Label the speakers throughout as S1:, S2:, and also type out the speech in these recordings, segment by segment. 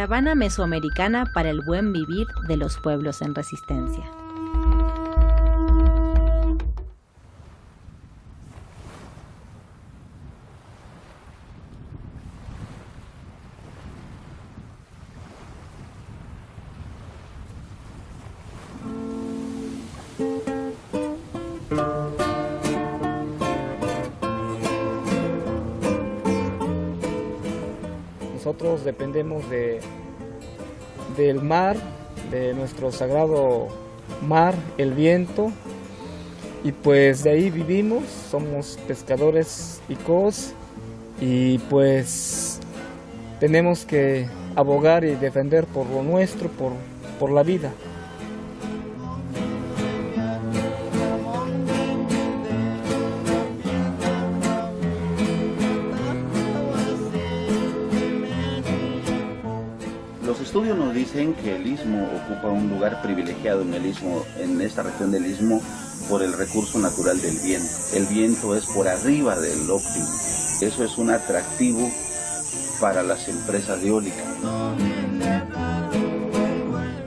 S1: Caravana Mesoamericana para el Buen Vivir de los Pueblos en Resistencia.
S2: Nosotros dependemos de, del mar, de nuestro sagrado mar, el viento, y pues de ahí vivimos, somos pescadores y cos, y pues tenemos que abogar y defender por lo nuestro, por, por la vida.
S3: Los estudios nos dicen que el istmo ocupa un lugar privilegiado en el istmo, en esta región del istmo, por el recurso natural del viento. El viento es por arriba del óptimo. Eso es un atractivo para las empresas eólicas.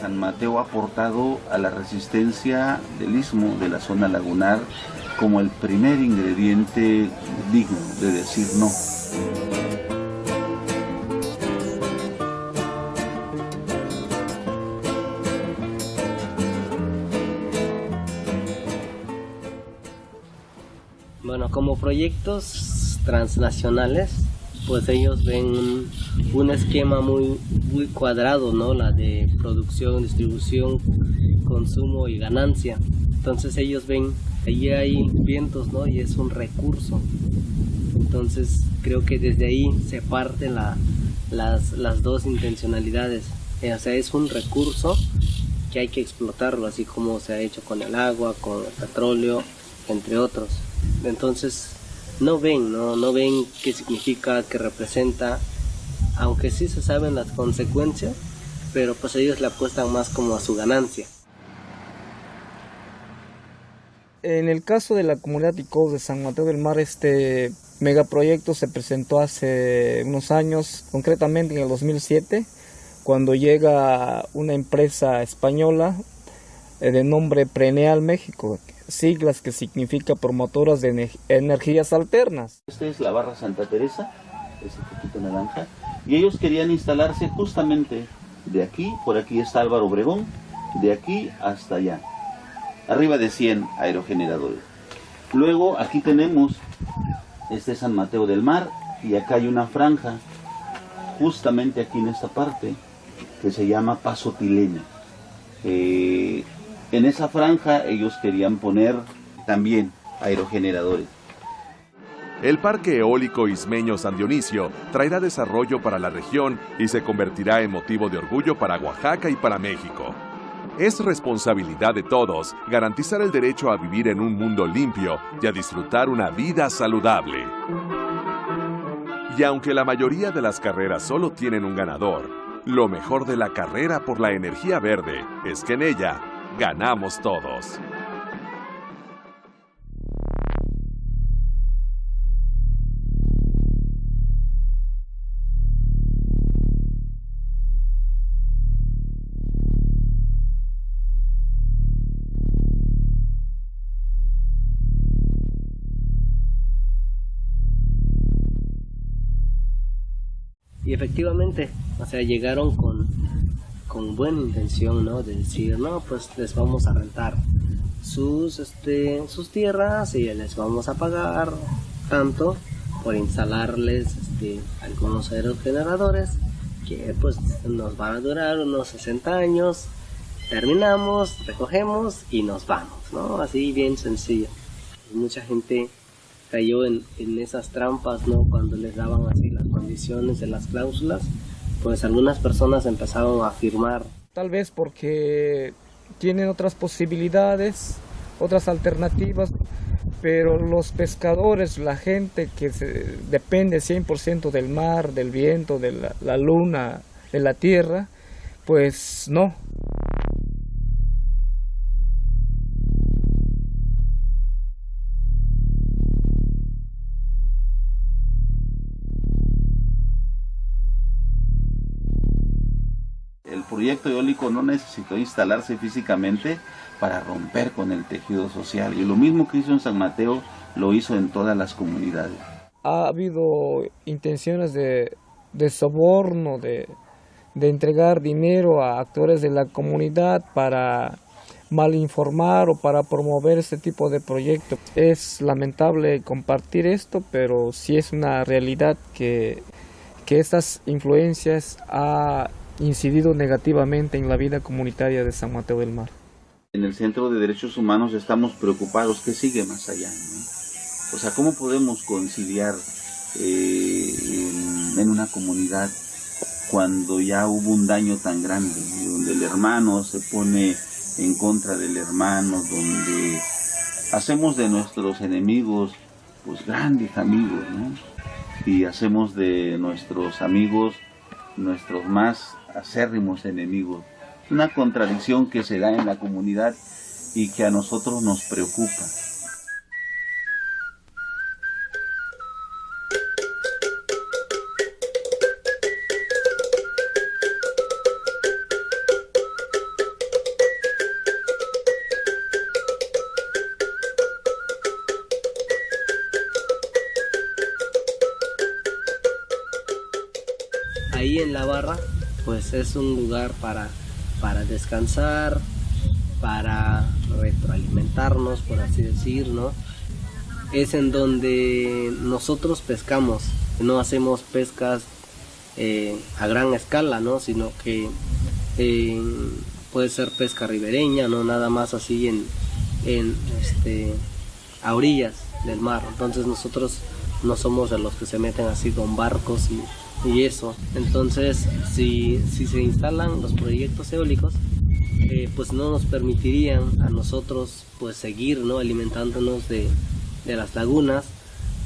S3: San Mateo ha aportado a la resistencia del istmo, de la zona lagunar, como el primer ingrediente digno de decir no.
S4: Bueno, como proyectos transnacionales, pues ellos ven un, esquema muy, muy cuadrado, ¿no? La de producción, distribución, consumo y ganancia. Entonces ellos ven, allí hay vientos, ¿no? Y es un recurso. Entonces creo que desde ahí se parten la, las, las dos intencionalidades. O sea, es un recurso que hay que explotarlo, así como se ha hecho con el agua, con el petróleo, entre otros. Entonces, no ven, no, no ven qué significa, qué representa, aunque sí se saben las consecuencias, pero pues ellos le apuestan más como a su ganancia.
S2: En el caso de la comunidad ICOS de San Mateo del Mar, este megaproyecto se presentó hace unos años, concretamente en el 2007, cuando llega una empresa española de nombre Preneal México, siglas que significa promotoras de ener- energías alternas.
S3: Esta es la barra Santa Teresa, ese poquito naranja, y ellos querían instalarse justamente de aquí, por aquí está Álvaro Obregón, de aquí hasta allá, arriba de 100 aerogeneradores. Luego aquí tenemos, este es San Mateo del Mar, y acá hay una franja, justamente aquí en esta parte, que se llama Paso Tilena. Eh, en esa franja ellos querían poner también aerogeneradores.
S5: El Parque Eólico Ismeño San Dionisio traerá desarrollo para la región y se convertirá en motivo de orgullo para Oaxaca y para México. Es responsabilidad de todos garantizar el derecho a vivir en un mundo limpio y a disfrutar una vida saludable. Y aunque la mayoría de las carreras solo tienen un ganador, lo mejor de la carrera por la energía verde es que en ella ganamos todos.
S4: Y efectivamente, o sea, llegaron con, con buena intención, ¿no? De decir, no, pues les vamos a rentar sus, este, sus tierras y les vamos a pagar tanto por instalarles este, algunos aerogeneradores que pues nos van a durar unos 60 años. Terminamos, recogemos y nos vamos, ¿no? Así bien sencillo. Mucha gente cayó en, en esas trampas, ¿no? Cuando les daban así las condiciones de las cláusulas, pues algunas personas empezaron a firmar.
S2: Tal vez porque tienen otras posibilidades, otras alternativas, pero los pescadores, la gente que se, depende 100% del mar, del viento, de la, la luna, de la tierra, pues no.
S3: Proyecto eólico no necesitó instalarse físicamente para romper con el tejido social. Y lo mismo que hizo en San Mateo, lo hizo en todas las comunidades.
S2: Ha habido intenciones de, soborno, de, de entregar dinero a actores de la comunidad para malinformar o para promover este tipo de proyectos. Es lamentable compartir esto, pero sí es una realidad que, que estas influencias ha incidido negativamente en la vida comunitaria de San Mateo del Mar.
S3: En el Centro de Derechos Humanos estamos preocupados qué sigue más allá. O sea, ¿cómo podemos conciliar eh, en, una comunidad cuando ya hubo un daño tan grande, donde el hermano se pone en contra del hermano, donde hacemos de nuestros enemigos pues grandes amigos, ¿no? Y hacemos de nuestros amigos nuestros más acérrimos enemigos. Una contradicción que se da en la comunidad y que a nosotros nos preocupa.
S4: ahí en la barra pues es un lugar para, para descansar, para retroalimentarnos, por así decir, ¿no? Es en donde nosotros pescamos, no hacemos pescas eh, a gran escala, ¿no? Sino que eh, puede ser pesca ribereña, no nada más así en, en este, a orillas del mar. Entonces nosotros no somos de los que se meten así con barcos y y eso. Entonces, si, si se instalan los proyectos eólicos, eh, pues no nos permitirían a nosotros pues seguir ¿no? alimentándonos de, de, las lagunas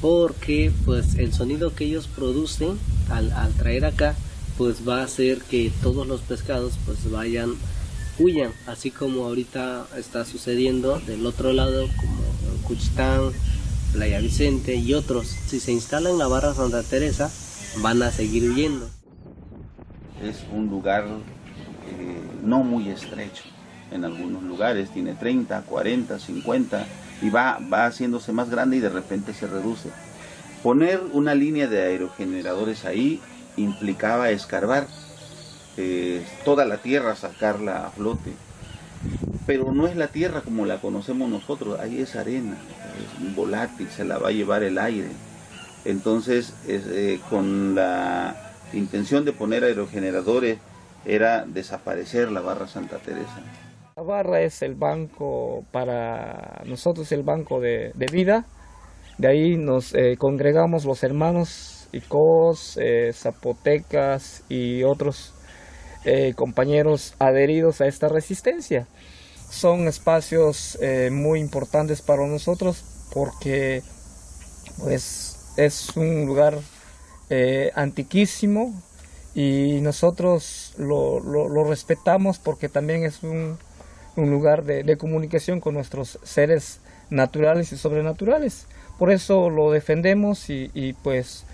S4: porque pues el sonido que ellos producen al, al, traer acá pues va a hacer que todos los pescados pues vayan huyan así como ahorita está sucediendo del otro lado como Cuchitán, Playa Vicente y otros si se instala en la barra Santa Teresa van a seguir huyendo.
S3: Es un lugar eh, no muy estrecho. En algunos lugares tiene 30, 40, 50 y va, va haciéndose más grande y de repente se reduce. Poner una línea de aerogeneradores ahí implicaba escarbar eh, toda la tierra, sacarla a flote. Pero no es la tierra como la conocemos nosotros, ahí es arena, es volátil, se la va a llevar el aire. Entonces, eh, con la intención de poner aerogeneradores, era desaparecer la barra Santa Teresa.
S2: La barra es el banco para nosotros, el banco de, vida. De ahí nos eh, congregamos los hermanos Icos, eh, Zapotecas y otros compañeros adheridos a esta resistencia. Son espacios muy importantes para nosotros porque pues es un lugar eh, antiquísimo y nosotros lo, lo, respetamos porque también es un, un lugar de, de, comunicación con nuestros seres naturales y sobrenaturales. Por eso lo defendemos y, y pues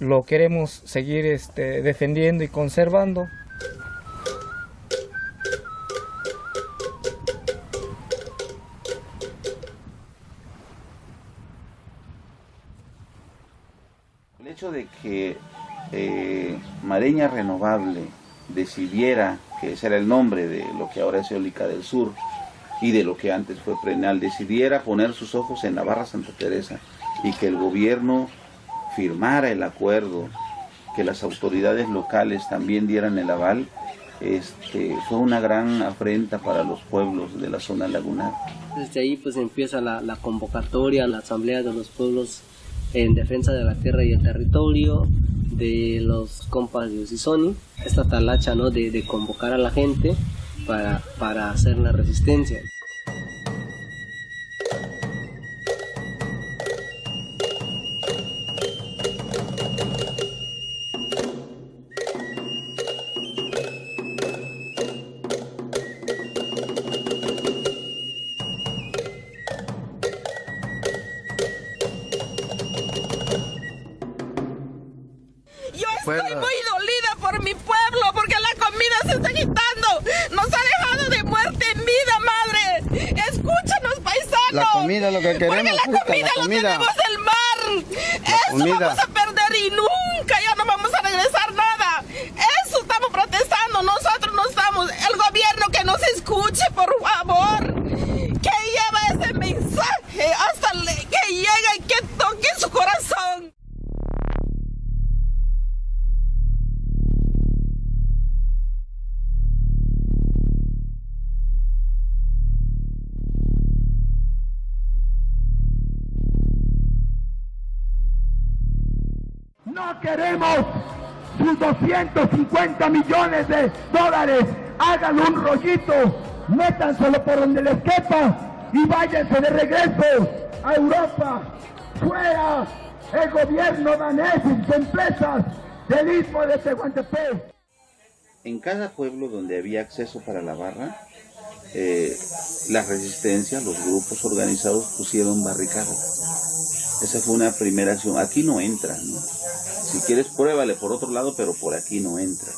S2: lo queremos seguir este, defendiendo y conservando.
S3: hecho que eh, Mareña Renovable decidiera, que ese era el nombre de lo que ahora es Eólica del Sur y de lo que antes fue Prenal, decidiera poner sus ojos en Navarra Santa Teresa y que el gobierno firmara el acuerdo, que las autoridades locales también dieran el aval, este, fue una gran afrenta para los pueblos de la zona lagunar.
S4: Desde ahí pues empieza la convocatoria, la asamblea de los pueblos en defensa de la tierra y el territorio de los compas de Usisoni, esta talacha ¿no? de, de convocar a la gente para, para hacer la resistencia.
S6: Comida lo que queremos,
S7: Porque la comida,
S6: la comida.
S7: lo tenemos del mar. Eso
S6: comida.
S7: vamos a
S8: 150 millones de dólares, hagan un rollito, métanselo por donde les quepa y váyanse de regreso a Europa. Fuera el gobierno danés y sus empresas del Istmo de Tehuantepec.
S3: En cada pueblo donde había acceso para la barra, eh, la resistencia, los grupos organizados pusieron barricadas. Esa fue una primera acción. Aquí no entran. Si quieres, pruébale por otro lado, pero por aquí no entra.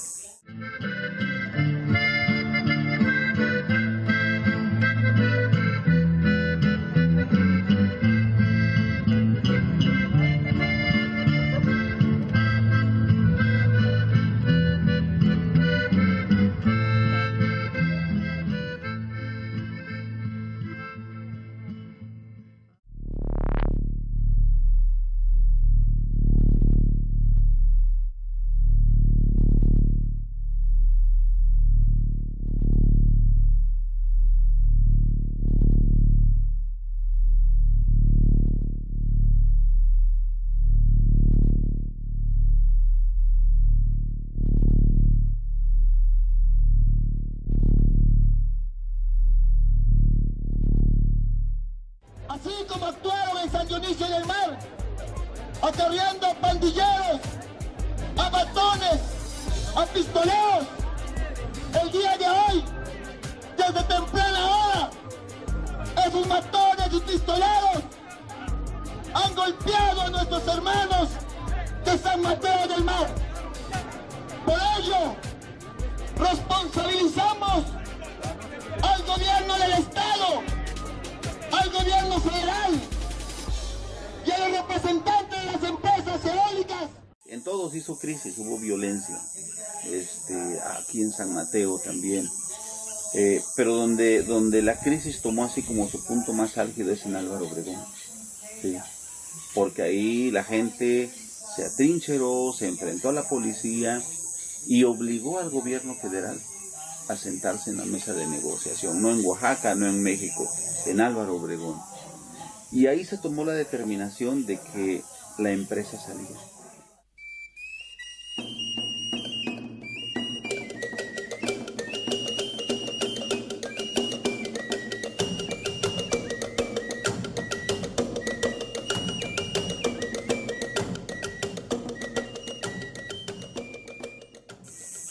S8: Acarreando a pandilleros, a batones, a pistoleros. El día de hoy, desde temprana hora, esos matones y pistoleros han golpeado a nuestros hermanos de San Mateo del Mar. Por ello, responsabilizamos al gobierno del Estado al gobierno federal y a los representantes
S3: En todos hizo crisis, hubo violencia. Este, aquí en San Mateo también. Eh, pero donde, donde la crisis tomó así como su punto más álgido es en Álvaro Obregón. Sí. Porque ahí la gente se atrincheró, se enfrentó a la policía y obligó al gobierno federal a sentarse en la mesa de negociación, no en Oaxaca, no en México, en Álvaro Obregón. Y ahí se tomó la determinación de que la empresa salía.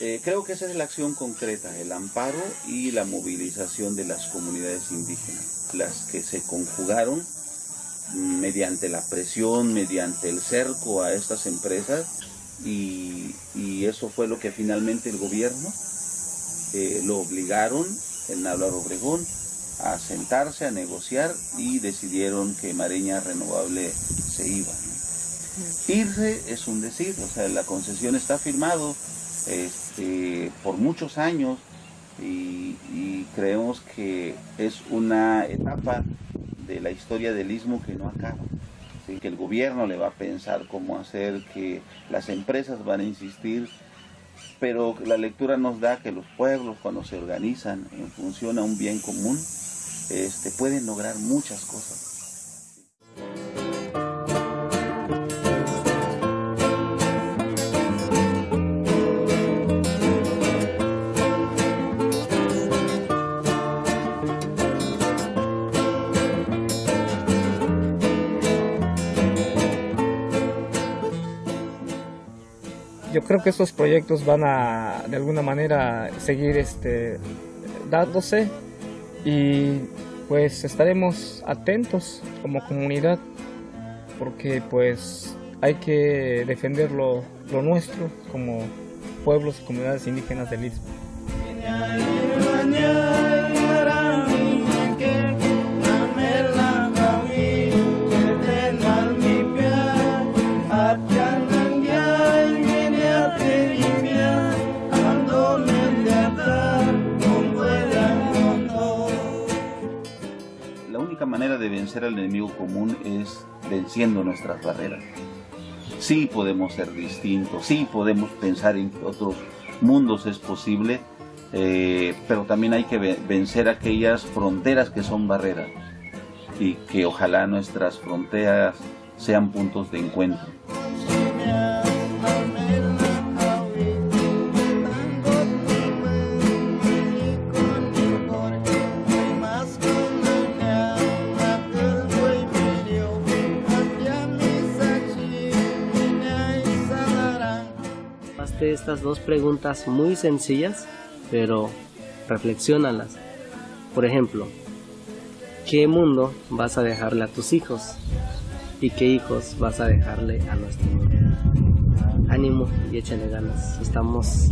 S3: Eh, creo que esa es la acción concreta, el amparo y la movilización de las comunidades indígenas, las que se conjugaron mediante la presión, mediante el cerco a estas empresas y, y eso fue lo que finalmente el gobierno eh, lo obligaron en Álvaro Obregón a sentarse, a negociar y decidieron que Mareña Renovable se iba. ¿no? Irse es un decir, o sea, la concesión está firmado este, por muchos años y, y creemos que es una etapa de la historia del istmo que no acaba. Que el gobierno le va a pensar cómo hacer, que las empresas van a insistir, pero la lectura nos da que los pueblos cuando se organizan en función a un bien común, este, pueden lograr muchas cosas.
S2: Yo creo que estos proyectos van a de alguna manera seguir este dándose y pues estaremos atentos como comunidad porque pues hay que defender lo, lo nuestro como pueblos y comunidades indígenas del Istmo.
S3: Vencer al enemigo común es venciendo nuestras barreras. Sí podemos ser distintos, sí podemos pensar en que otros mundos es posible, eh, pero también hay que vencer aquellas fronteras que son barreras y que ojalá nuestras fronteras sean puntos de encuentro.
S4: Estas dos preguntas muy sencillas, pero reflexionalas. Por ejemplo, ¿qué mundo vas a dejarle a tus hijos? ¿Y qué hijos vas a dejarle a nuestro mundo? Ánimo y échale ganas. Estamos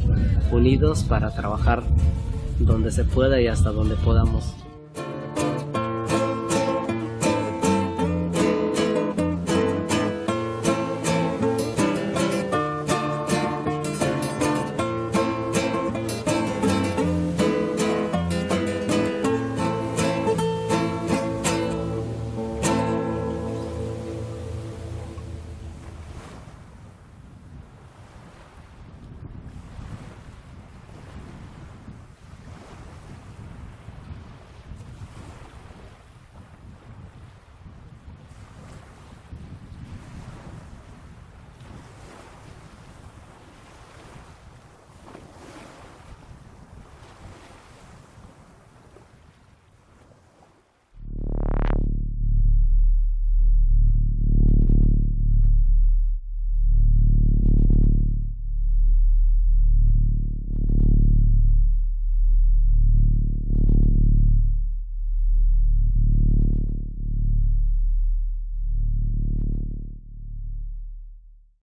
S4: unidos para trabajar donde se pueda y hasta donde podamos.